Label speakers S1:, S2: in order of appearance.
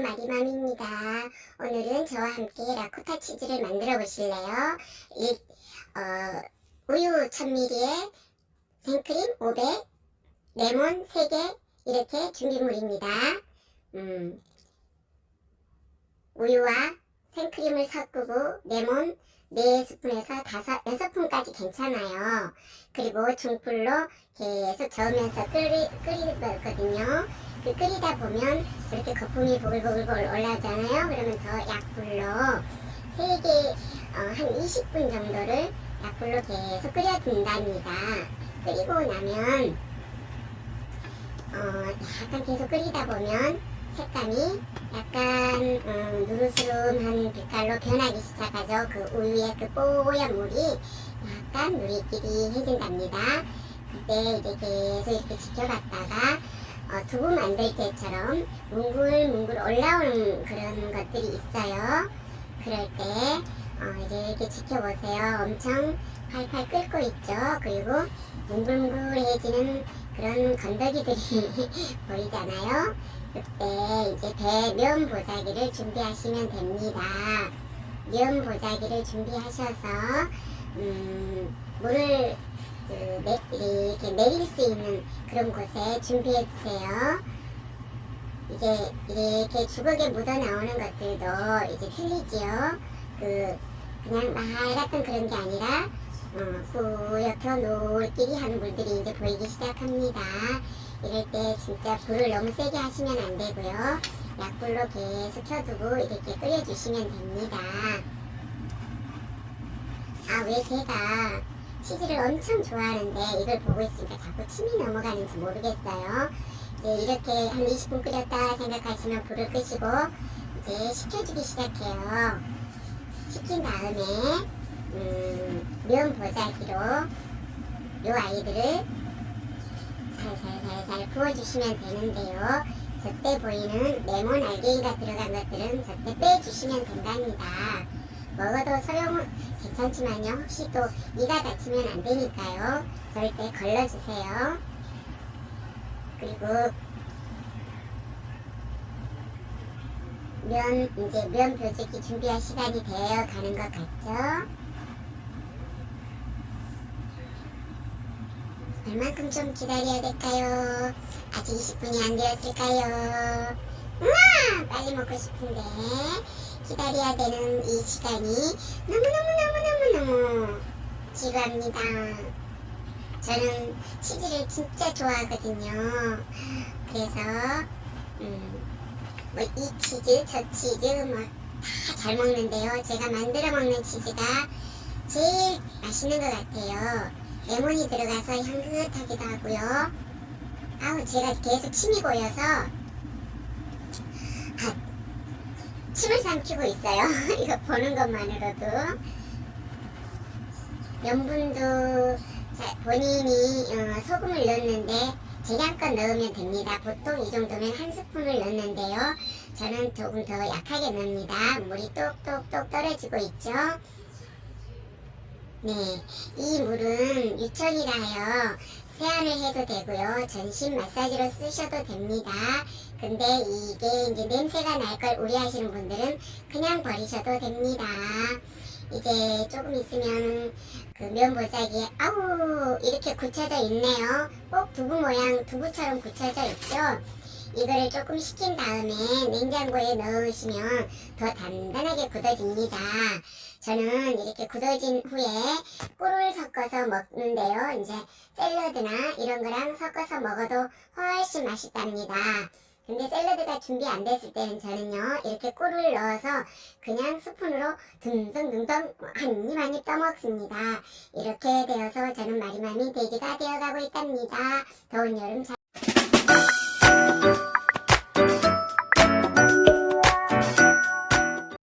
S1: 마리맘입니다. 오늘은 저와 함께 라쿠타 치즈를 만들어 보실래요? 일, 어, 우유 1000ml에 생크림 500, 레몬 3개 이렇게 준비물입니다. 음, 우유와 생크림을 섞고 레몬 4스푼에서 5, 6스푼까지 괜찮아요. 그리고 중불로 계속 저으면서 끓이, 끓이거든요. 그 끓이다 보면 이렇게 거품이 보글보글 올라오잖아요. 그러면 더 약불로 3개, 어, 한 20분 정도를 약불로 계속 끓여둔답니다. 끓이고 나면 어, 약간 계속 끓이다 보면 색감이 약간 음, 누르스름한 빛깔로 변하기 시작하죠. 그 우유의 그 뽀얀 물이 약간 누리끼리 해진답니다. 그때 이제 계속 이렇게 지켜봤다가 어, 두부 만들 때처럼 뭉글뭉글 올라오는 그런 것들이 있어요. 그럴 때 어, 이렇게 지켜보세요. 엄청 팔팔 끓고 있죠. 그리고 뭉글뭉글해지는 그런 건더기들이 보이잖아요. 그때 이제 배면 보자기를 준비하시면 됩니다. 면 보자기를 준비하셔서 음, 물을 그, 내, 이렇게 내릴 수 있는 그런 곳에 준비해 주세요. 이제 이렇게 주걱에 묻어 나오는 것들도 이제 틀리지요. 그 그냥 말 같은 그런 게 아니라 어, 뿌옇게 노을끼리 한 물들이 이제 보이기 시작합니다. 이럴 때 진짜 불을 너무 세게 하시면 안 되고요. 약불로 계속 켜두고 이렇게 끓여주시면 됩니다. 아, 왜 제가 치즈를 엄청 좋아하는데 이걸 보고 있으니까 자꾸 침이 넘어가는지 모르겠어요. 이제 이렇게 한 20분 끓였다 생각하시면 불을 끄시고 이제 식혀주기 시작해요. 식힌 다음에 음, 면 보자기로 요 아이들을 살살살살 부어주시면 되는데요. 저때 보이는 레몬 알갱이가 들어간 것들은 저때 빼주시면 된답니다. 먹어도 소용 괜찮지만요. 혹시 또 이가 다치면 안 되니까요. 절대 걸러주세요. 그리고 면 이제 면 벼주기 준비할 시간이 되어 가는 것 같죠? 얼만큼 좀 기다려야 될까요? 아직 20분이 안 되었을까요? 우와! 빨리 먹고 싶은데 기다려야 되는 이 시간이 너무너무너무너무너무 지루합니다. 저는 치즈를 진짜 좋아하거든요. 그래서 음, 뭐이 치즈, 저 치즈 뭐다잘 먹는데요. 제가 만들어 먹는 치즈가 제일 맛있는 것 같아요. 레몬이 들어가서 향긋하기도 하고요. 아우 제가 계속 침이 고여서 아, 침을 삼키고 있어요. 이거 보는 것만으로도 염분도 자, 본인이 어, 소금을 넣었는데 재량껏 넣으면 됩니다. 보통 이 정도면 한 스푼을 넣는데요. 저는 조금 더 약하게 넣습니다. 물이 똑똑똑 떨어지고 있죠. 네, 이 물은 유천이라요. 세안을 해도 되고요. 전신 마사지로 쓰셔도 됩니다. 근데 이게 이제 냄새가 날 걸 우려하시는 분들은 그냥 버리셔도 됩니다. 이제 조금 있으면 그 면보자기에 아우 이렇게 굳혀져 있네요. 꼭 두부 모양 두부처럼 굳혀져 있죠. 이거를 조금 식힌 다음에 냉장고에 넣으시면 더 단단하게 굳어집니다. 저는 이렇게 굳어진 후에 꿀을 섞어서 먹는데요. 이제 샐러드나 이런 거랑 섞어서 먹어도 훨씬 맛있답니다. 근데 샐러드가 준비 안 됐을 때는 저는요 이렇게 꿀을 넣어서 그냥 스푼으로 둥둥둥둥 한입 한입 떠먹습니다. 이렇게 되어서 저는 마리맘이 돼지가 되어가고 있답니다. 더운 여름 잘